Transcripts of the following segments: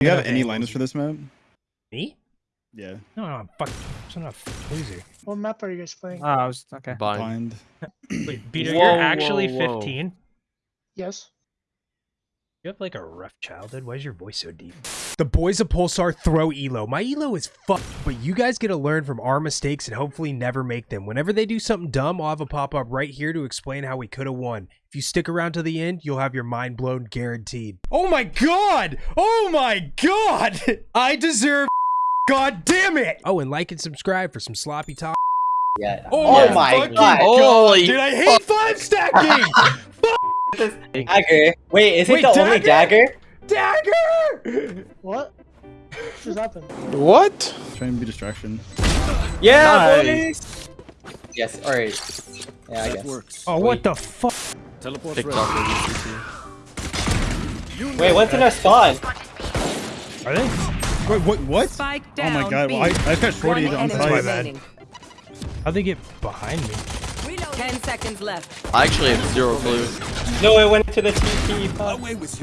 you have have any angles. liners for this map? Me? Yeah. No, no, I'm fuck. I'm not a loser. What map are you guys playing? Oh, I was okay. Blind. Wait, Beater, Whoa, you're actually whoa, whoa. 15. yes. You have like a rough childhood. Why is your voice so deep? The boys of Pulsar throw elo. My elo is fuck, but you guys get to learn from our mistakes and hopefully never make them. Whenever they do something dumb, I'll have a pop up right here to explain how we could have won. If you stick around to the end, you'll have your mind blown guaranteed. Oh my god! Oh my god! I deserve. God damn it! Oh, and like and subscribe for some sloppy talk. Yeah. Oh, Oh my fucking God. Holy Dude, I hate five stacking! Fuck this dagger. Wait, is it Wait, the only dagger? Dagger? Dagger! What? What just happened? What? Trying to be distraction. Yeah, Nice. boys. Yes. All right. Yeah, I guess. Oh, what the fuck? TikTok. Wait, what's in our spawn? Are they? Wait, what? What? Spike Oh my god, well, I, I got shorty One on my site. bad. How'd they get behind me? Ten seconds left. I actually have zero clue. No, it went to the TP. Fuck. Last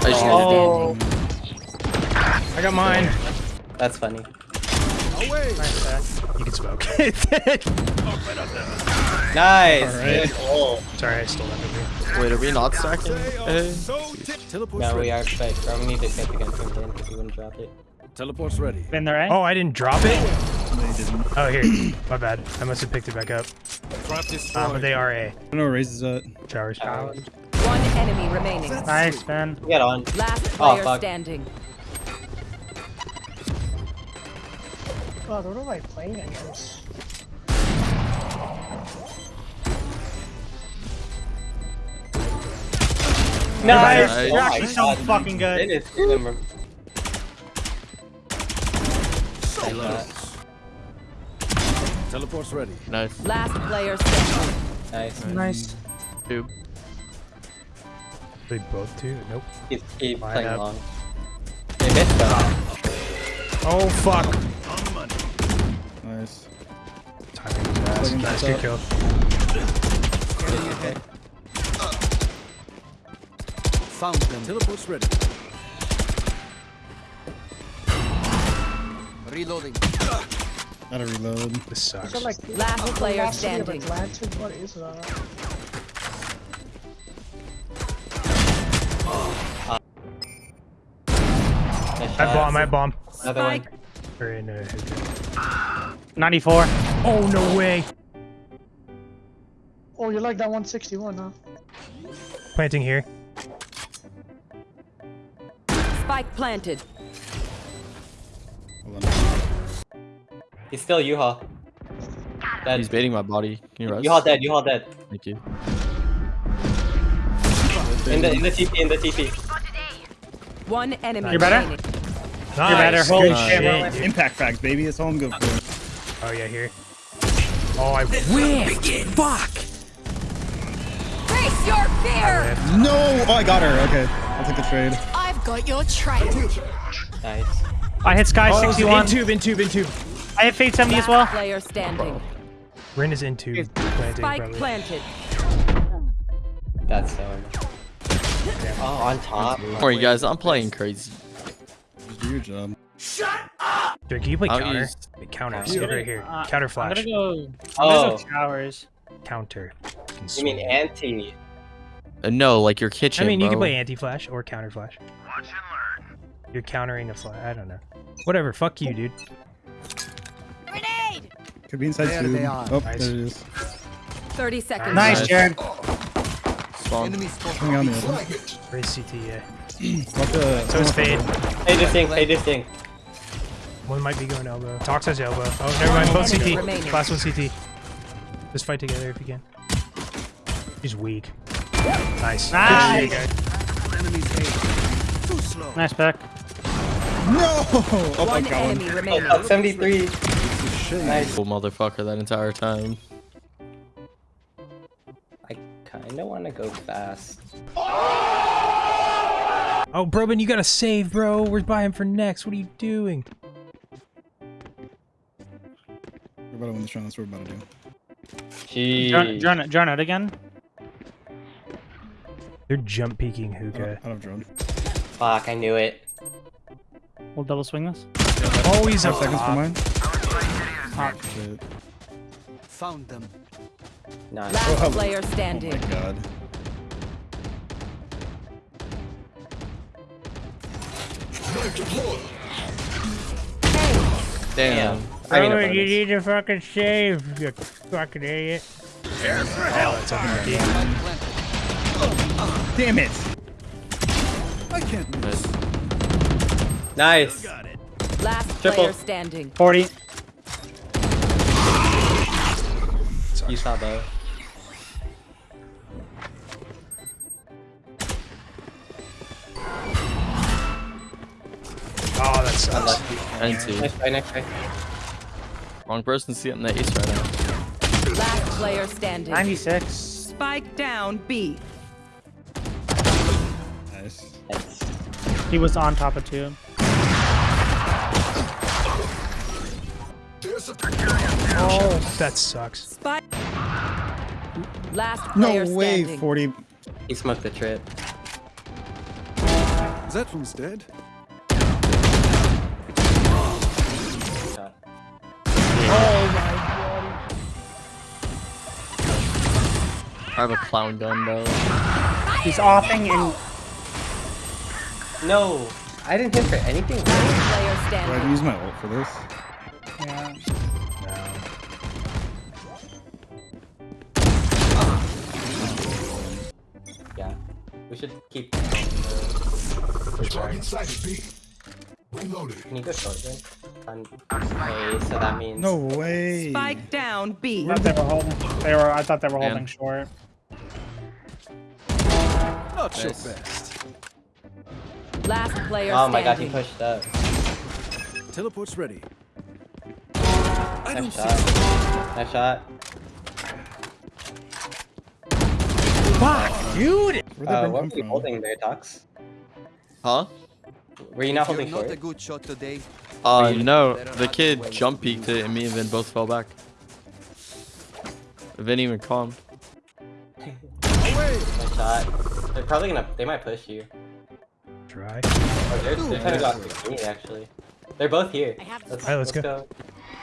I just player Oh, I got mine. that's funny. Nice, You can smoke. Nice. Alright. Good ult. Sorry, I stole that movie. Wait, are we not stacking? Hey. No, we are but bro, we need to pick against him then because he wouldn't drop it. Teleport's ready. Been there, eh? Oh, I didn't drop it? They didn't. Oh, here. My bad. I must have picked it back up. Trap Uh, destroyed. but they are A. I don't know where Raze is at. Showers. Challenge. One enemy remaining. Nice, Ben. Get on. Last Oh, player fuck. standing. God, what am I playing against? Nice. Nice. Oh You're my actually so God. fucking good. It is good. Stay low. Teleport's ready. Nice. Last player standing. Nice. Nice. Two. They both two? Nope. Keep, keep Line playing up. long. They missed though. Oh, fuck. On money. Nice. Timing was ass. Nice, shot. good kill. Okay. Found them. Teleport's ready. Reloading. Gotta reload. This sucks. like Last player last city of standing. Atlantis? What is that? I shot. bomb, I bomb. Another one. Spike. Or in a 94. Oh, no way. Oh, you like that 161, huh? Planting here. Spike planted. He's still U-Haul. Dead. He's baiting my body. Can you rest? U-Haul dead. U-Haul dead. Thank you. In the in the TP. In the TP. One enemy You're better? Remaining. Nice. better. Holy Good shit, shit. Impact facts, baby. That's all I'm good for. Oh, yeah, here. Oh, I whiffed. Fuck. Face your fear. Oh, no! Oh, I got her. Okay. I'll take the trade. I've got your trade. Nice. I hit Sky Oh, 61. in tube, in tube, in tube. I hit Fade 70 as well. player standing. Rin is in tube. Planting, Spike probably. planted. That's so. Oh, on top. Alright, guys, I'm playing crazy. Just do your job. Dude, can you play I'll counter? use- Wait, counter. Yeah. Sit right here. Uh, counter I'm flash. gonna go. Oh, showers. Counter. Can you mean anti? Uh, no, like your kitchen. I mean, you can play anti-flash or counter flash. Watch and learn. You're countering a flash. I don't know. Whatever. Fuck you, dude. Could be inside There tube. they are. Oh, Nice. there it is. 30 seconds. Nice, left. Jared. Enemy Spawn. Coming on the other. Raze CT, yeah. Watch the. So it's fade. Hey, this thing. Hey, this thing. One might be going elbow. Tox has elbow. Oh, never mind. Both CT. remaining. Last one CT. Just fight together if you can. He's weak. Nice. Nice. Good shit, guys. Enemies A. Too slow. Nice pick. No! Oh, my god. got enemy remaining. Oh, 73. Nice. Cool motherfucker that entire time. I kind of want to go fast. Oh, Oh, Broman, you gotta save, bro. We're buying for next. What are you doing? We're about to win this round. That's what we're about to do. Jeez. Drone, drone out again. They're jump peeking I hookah. don't, I don't drone. Fuck, I knew it. We'll double swing this. Oh, he's a Five seconds for mine. Top. Shit. Found them. Nice. Last Oh. player Oh my standing. god. Damn. I mean, you need to fucking save, you fucking idiot. Oh, Damn it! I can't miss. Nice. Last Triple. player standing. 40. You saw both. Oh, that sucks. And two. Next try, next try. Wrong person getting the ace right now. Last player standing. 96. Spike down B. Nice. Nice. He was on top of two. Oh, that sucks. Spike. Last No way, standing. 40. He smoked the trip. Is That one's dead. I have a clown gun though. He's offing and No, I didn't hit for anything. Last Do I use my ult for this? yeah. Yeah, we should keep. Target sighted B. Reloaded. Can you go short then? On A, so that means. No way. Spike down B. I thought they were holding. They were. I thought they were Man. holding short. Not your best. Last player Oh my god, he pushed up. Teleport's ready. I don't Nice shot. Nice shot. Fuck, dude! Where'd that Uh, bring what were you holding there, Tox? Huh? Were you not You're holding not a good shot today. Uh, no. The kid wait. jump peeked it and me and Vin both fell back. Vin even calmed. Nice shot. They're probably gonna. They might push you. Try. Oh, they're, they're trying to go after me actually. They're both here. Let's, Alright, let's go.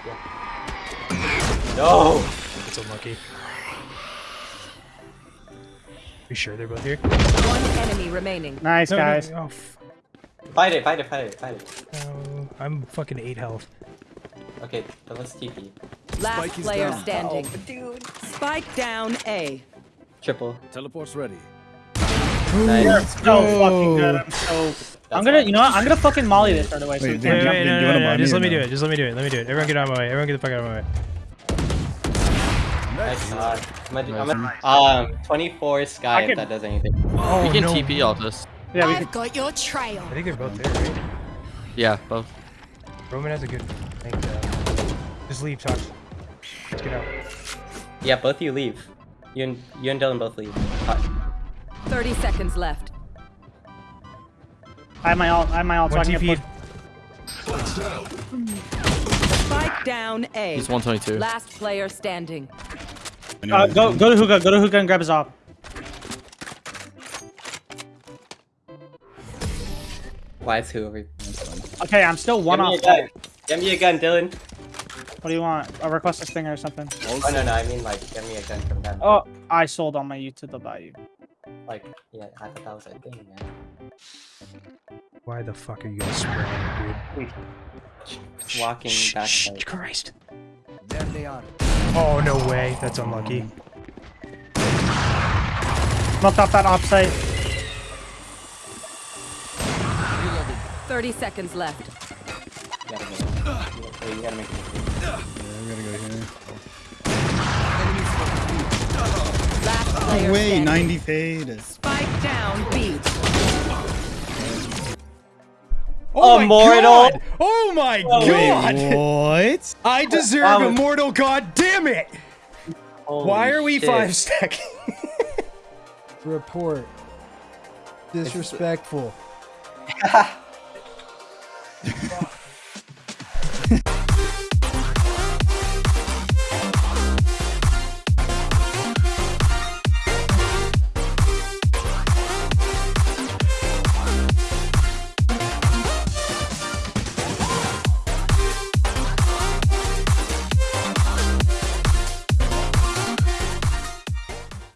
Yeah. No. It's unlucky. Are You sure they're both here? One enemy remaining. Nice No, no, guys. Oh, f- Fight it, fight it, fight it, fight it. no. I'm fucking 8 health. Okay, but let's TP. Last Spike player down. standing. Oh, Spike down A. Triple. Teleport's ready. Nice. So fucking good. I'm so. I'm gonna. You know what? I'm gonna fucking molly this right away. So Wait, we Vin, Wait, wait, Vin, no, do no, no, Just let me do it. Just let me do it. Let me do it. Everyone get out of my way. Everyone get the fuck out of my way. Nice shot. I'm gonna, I'm Nice. gonna, um, 24 Sky I if that does anything. Oh, we can no. TP all this. Yeah, we can. I got your trail. I think they're both there, right? Yeah, both. Roman has a good. I think, uh, just leave, Tox. Let's get out. Yeah, both of you leave. You and you and Dylan both leave. Uh, 30 seconds left. I have my alt. I have my alt. So I One can TP. Spike down A. He's 122. Last player standing. Uh, go go to hookah. Go to hookah and grab his op. why is who over? Okay, I'm still one Give off. a. Give me a gun, Dylan. What do you want? A request a stinger or something? Oh no no, I mean like give me a gun from them. Oh, I sold all my U to the bayou. Like yeah, I thought that was a thing, man. Why the fuck are you guys spraying, dude? Walking Shh, back. shh, like- Christ. There they are. Oh, no way. That's unlucky. Mm. Smoked off that op site. 30 seconds left. You gotta make it. You gotta make it. Yeah, we gotta go here. No way, standing. 90 fade. Spike down B. Oh Immortal. my god! Oh my oh, god! What? I deserve um, That was- immortal, god damn it! Why are we shit. five stacking? Report. Disrespectful.